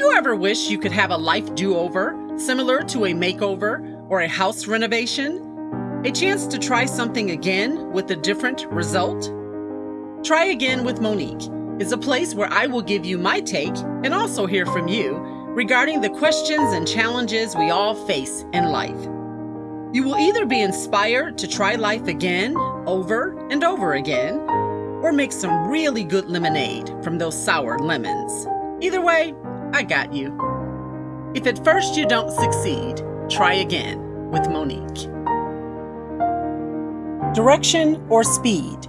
you ever wish you could have a life do over, similar to a makeover or a house renovation? A chance to try something again with a different result? Try Again with Monique is a place where I will give you my take and also hear from you regarding the questions and challenges we all face in life. You will either be inspired to try life again, over and over again, or make some really good lemonade from those sour lemons. Either way, I got you. If at first you don't succeed, try again with Monique. Direction or speed?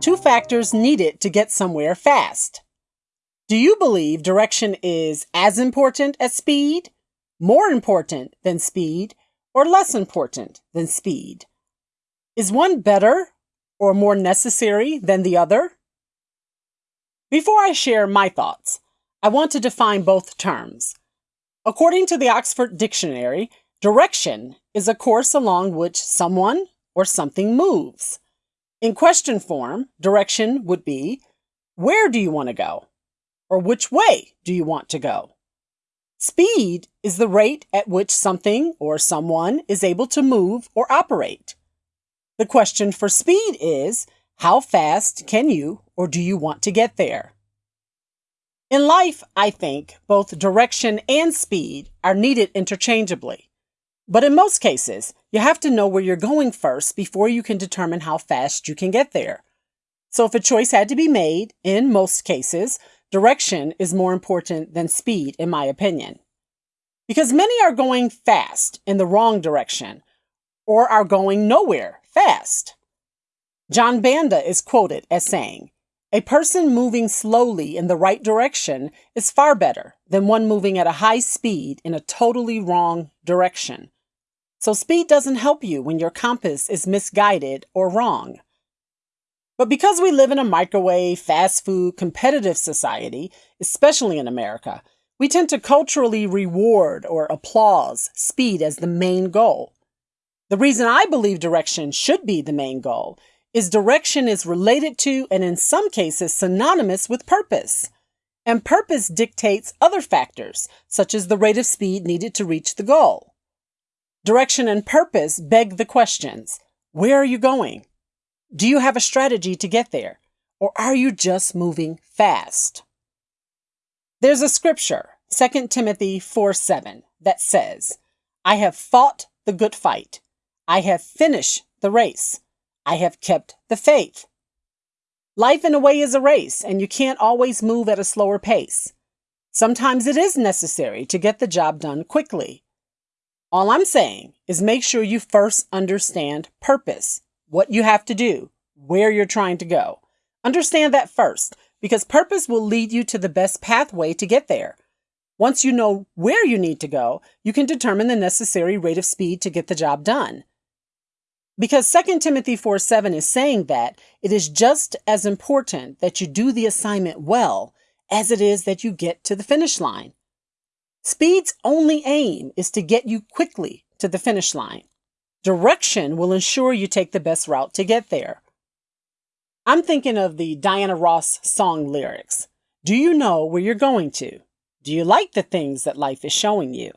Two factors needed to get somewhere fast. Do you believe direction is as important as speed, more important than speed, or less important than speed? Is one better or more necessary than the other? Before I share my thoughts, I want to define both terms. According to the Oxford Dictionary, direction is a course along which someone or something moves. In question form, direction would be Where do you want to go? Or which way do you want to go? Speed is the rate at which something or someone is able to move or operate. The question for speed is how fast can you or do you want to get there? In life, I think both direction and speed are needed interchangeably. But in most cases, you have to know where you're going first before you can determine how fast you can get there. So if a choice had to be made, in most cases, Direction is more important than speed, in my opinion. Because many are going fast in the wrong direction or are going nowhere fast. John Banda is quoted as saying, A person moving slowly in the right direction is far better than one moving at a high speed in a totally wrong direction. So, speed doesn't help you when your compass is misguided or wrong. But because we live in a microwave, fast food, competitive society, especially in America, we tend to culturally reward or applause speed as the main goal. The reason I believe direction should be the main goal is direction is related to and in some cases synonymous with purpose. And purpose dictates other factors, such as the rate of speed needed to reach the goal. Direction and purpose beg the questions Where are you going? Do you have a strategy to get there? Or are you just moving fast? There's a scripture, 2 Timothy 4 7, that says, I have fought the good fight. I have finished the race. I have kept the faith. Life, in a way, is a race, and you can't always move at a slower pace. Sometimes it is necessary to get the job done quickly. All I'm saying is make sure you first understand purpose what you have to do, where you're trying to go. Understand that first, because purpose will lead you to the best pathway to get there. Once you know where you need to go, you can determine the necessary rate of speed to get the job done. Because 2 Timothy 4 7 is saying that it is just as important that you do the assignment well as it is that you get to the finish line. Speed's only aim is to get you quickly to the finish line. Direction will ensure you take the best route to get there. I'm thinking of the Diana Ross song lyrics. Do you know where you're going to? Do you like the things that life is showing you?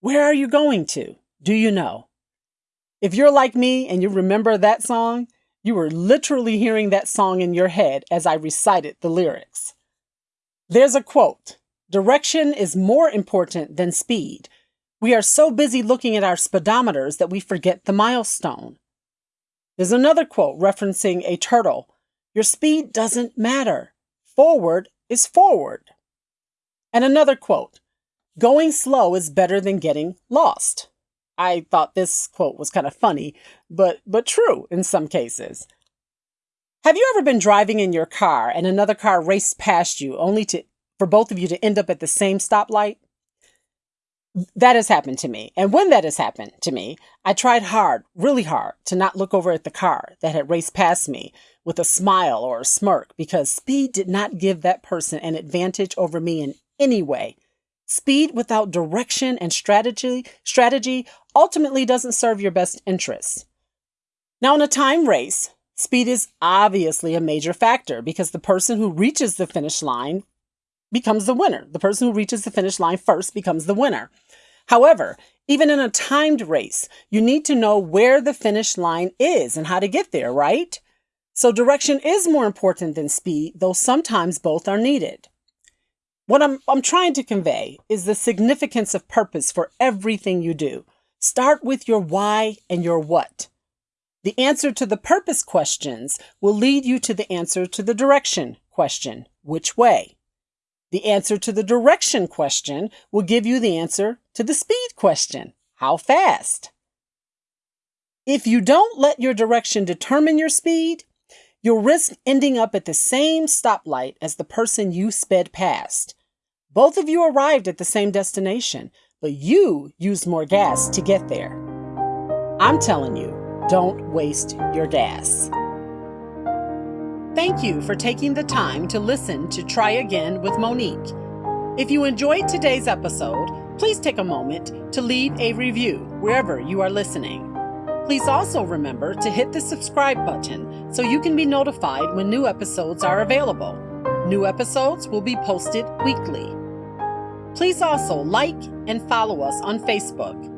Where are you going to? Do you know? If you're like me and you remember that song, you were literally hearing that song in your head as I recited the lyrics. There's a quote Direction is more important than speed we are so busy looking at our speedometers that we forget the milestone. There's another quote referencing a turtle Your speed doesn't matter. Forward is forward. And another quote Going slow is better than getting lost. I thought this quote was kind of funny, but, but true in some cases. Have you ever been driving in your car and another car raced past you only to, for both of you to end up at the same stoplight? that has happened to me. And when that has happened to me, I tried hard, really hard, to not look over at the car that had raced past me with a smile or a smirk because speed did not give that person an advantage over me in any way. Speed without direction and strategy, strategy ultimately doesn't serve your best interests. Now, in a time race, speed is obviously a major factor because the person who reaches the finish line becomes the winner. The person who reaches the finish line first becomes the winner. However, even in a timed race, you need to know where the finish line is and how to get there, right? So direction is more important than speed, though sometimes both are needed. What I'm, I'm trying to convey is the significance of purpose for everything you do. Start with your why and your what. The answer to the purpose questions will lead you to the answer to the direction question, which way? The answer to the direction question will give you the answer to the speed question, how fast? If you don't let your direction determine your speed, you'll risk ending up at the same stoplight as the person you sped past. Both of you arrived at the same destination, but you used more gas to get there. I'm telling you, don't waste your gas. Thank you for taking the time to listen to Try Again with Monique. If you enjoyed today's episode, please take a moment to leave a review wherever you are listening. Please also remember to hit the subscribe button so you can be notified when new episodes are available. New episodes will be posted weekly. Please also like and follow us on Facebook.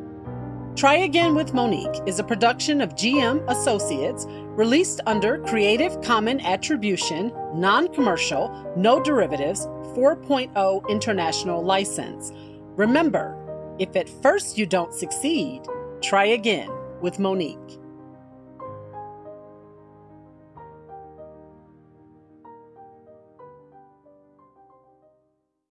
Try Again with Monique is a production of GM Associates released under Creative Common Attribution, Non Commercial, No Derivatives 4.0 International License. Remember, if at first you don't succeed, try again with Monique.